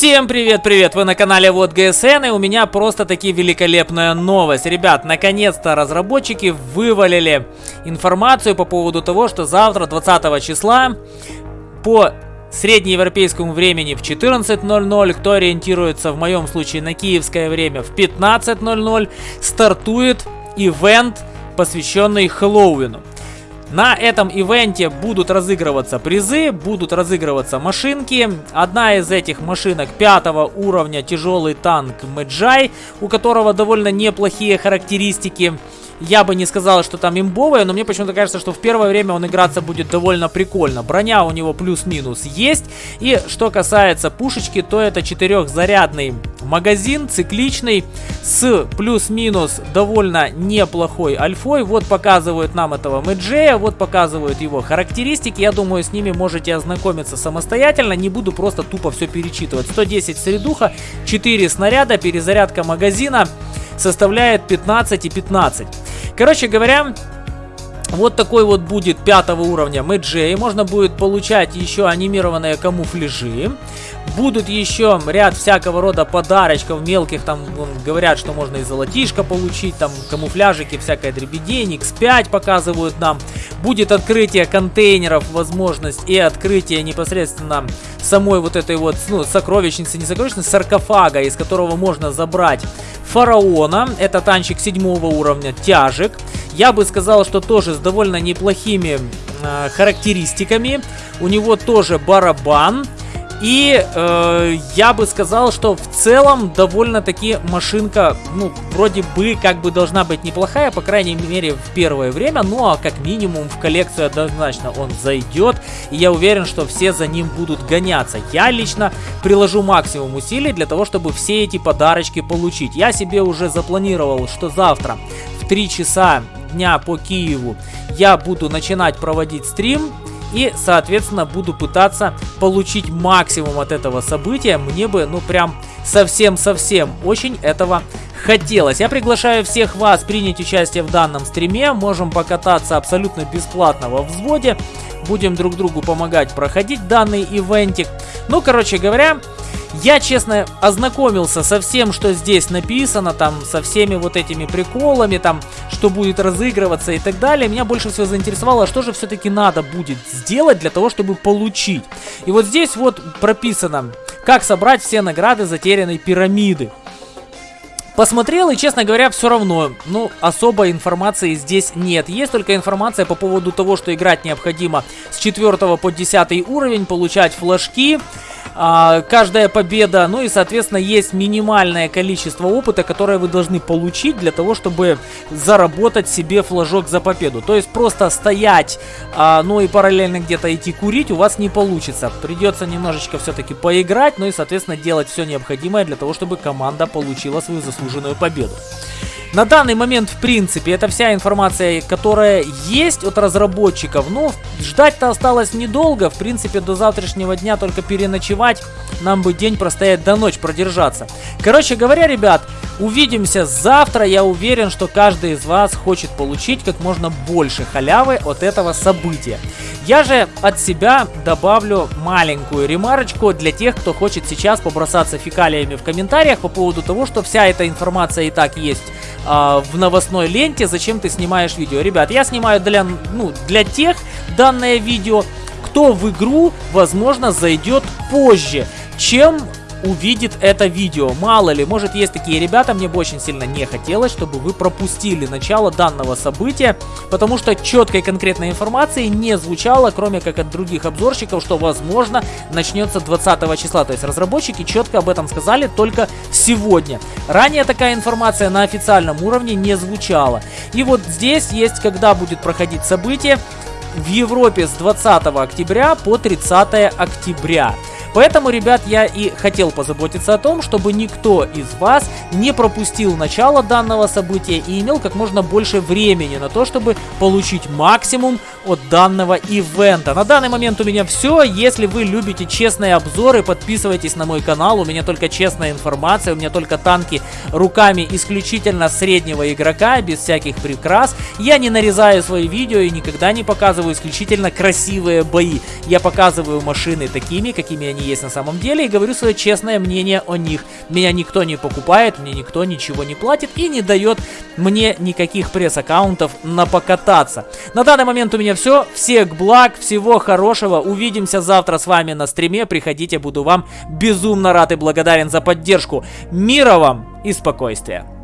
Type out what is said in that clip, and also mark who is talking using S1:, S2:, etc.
S1: Всем привет-привет! Вы на канале Вот ГСН, и у меня просто таки великолепная новость. Ребят, наконец-то разработчики вывалили информацию по поводу того, что завтра, 20 числа, по среднеевропейскому времени в 14.00, кто ориентируется в моем случае на киевское время в 15.00, стартует ивент, посвященный Хэллоуину. На этом ивенте будут разыгрываться призы, будут разыгрываться машинки. Одна из этих машинок пятого уровня тяжелый танк Мэджай, у которого довольно неплохие характеристики. Я бы не сказал, что там имбовая, но мне почему-то кажется, что в первое время он играться будет довольно прикольно. Броня у него плюс-минус есть. И что касается пушечки, то это четырехзарядный магазин, цикличный, с плюс-минус довольно неплохой альфой. Вот показывают нам этого Мэджея, вот показывают его характеристики. Я думаю, с ними можете ознакомиться самостоятельно. Не буду просто тупо все перечитывать. 110 средуха, 4 снаряда, перезарядка магазина составляет 15 и 15. Короче говоря, вот такой вот будет пятого уровня Мэджей. Можно будет получать еще анимированные камуфляжи. Будут еще ряд всякого рода подарочков мелких. Там говорят, что можно и золотишко получить. Там камуфляжики, всякая дребедень. X5 показывают нам. Будет открытие контейнеров, возможность и открытие непосредственно самой вот этой вот ну, сокровищницы, не сокровищницы, саркофага, из которого можно забрать фараона. Это танчик седьмого уровня, тяжек. Я бы сказал, что тоже с довольно неплохими э, характеристиками. У него тоже барабан. И э, я бы сказал, что в целом довольно-таки машинка, ну, вроде бы как бы должна быть неплохая, по крайней мере в первое время, ну а как минимум в коллекцию однозначно он зайдет, и я уверен, что все за ним будут гоняться. Я лично приложу максимум усилий для того, чтобы все эти подарочки получить. Я себе уже запланировал, что завтра в 3 часа дня по Киеву я буду начинать проводить стрим, и, соответственно, буду пытаться получить максимум от этого события. Мне бы, ну, прям совсем-совсем очень этого хотелось. Я приглашаю всех вас принять участие в данном стриме. Можем покататься абсолютно бесплатно во взводе. Будем друг другу помогать проходить данный ивентик. Ну, короче говоря, я, честно, ознакомился со всем, что здесь написано, там, со всеми вот этими приколами, там, что будет разыгрываться и так далее. Меня больше всего заинтересовало, что же все-таки надо будет сделать для того, чтобы получить. И вот здесь вот прописано, как собрать все награды затерянной пирамиды. Посмотрел и, честно говоря, все равно, ну, особой информации здесь нет. Есть только информация по поводу того, что играть необходимо с 4 по 10 уровень, получать флажки, а, каждая победа, ну и, соответственно, есть минимальное количество опыта, которое вы должны получить для того, чтобы заработать себе флажок за победу. То есть просто стоять, а, ну и параллельно где-то идти курить у вас не получится. Придется немножечко все-таки поиграть, ну и, соответственно, делать все необходимое для того, чтобы команда получила свою заслуженную победу. На данный момент, в принципе, это вся информация, которая есть от разработчиков. Ну, ждать-то осталось недолго. В принципе, до завтрашнего дня только переночевать. Нам бы день простоять до ночь продержаться. Короче говоря, ребят, увидимся завтра. Я уверен, что каждый из вас хочет получить как можно больше халявы от этого события. Я же от себя добавлю маленькую ремарочку для тех, кто хочет сейчас побросаться фекалиями в комментариях по поводу того, что вся эта информация и так есть а, в новостной ленте, зачем ты снимаешь видео. Ребят, я снимаю для, ну, для тех данное видео, кто в игру, возможно, зайдет позже, чем увидит это видео. Мало ли, может есть такие ребята, мне бы очень сильно не хотелось, чтобы вы пропустили начало данного события, потому что четкой конкретной информации не звучало, кроме как от других обзорщиков, что возможно начнется 20 числа. То есть разработчики четко об этом сказали только сегодня. Ранее такая информация на официальном уровне не звучала. И вот здесь есть, когда будет проходить событие, в Европе с 20 октября по 30 октября. Поэтому, ребят, я и хотел позаботиться о том, чтобы никто из вас не пропустил начало данного события и имел как можно больше времени на то, чтобы получить максимум от данного ивента. На данный момент у меня все. Если вы любите честные обзоры, подписывайтесь на мой канал. У меня только честная информация, у меня только танки руками исключительно среднего игрока, без всяких прикрас. Я не нарезаю свои видео и никогда не показываю исключительно красивые бои. Я показываю машины такими, какими они есть на самом деле, и говорю свое честное мнение о них. Меня никто не покупает, мне никто ничего не платит и не дает мне никаких пресс-аккаунтов на покататься. На данный момент у меня все. Всех благ, всего хорошего. Увидимся завтра с вами на стриме. Приходите, буду вам безумно рад и благодарен за поддержку. Мира вам и спокойствия.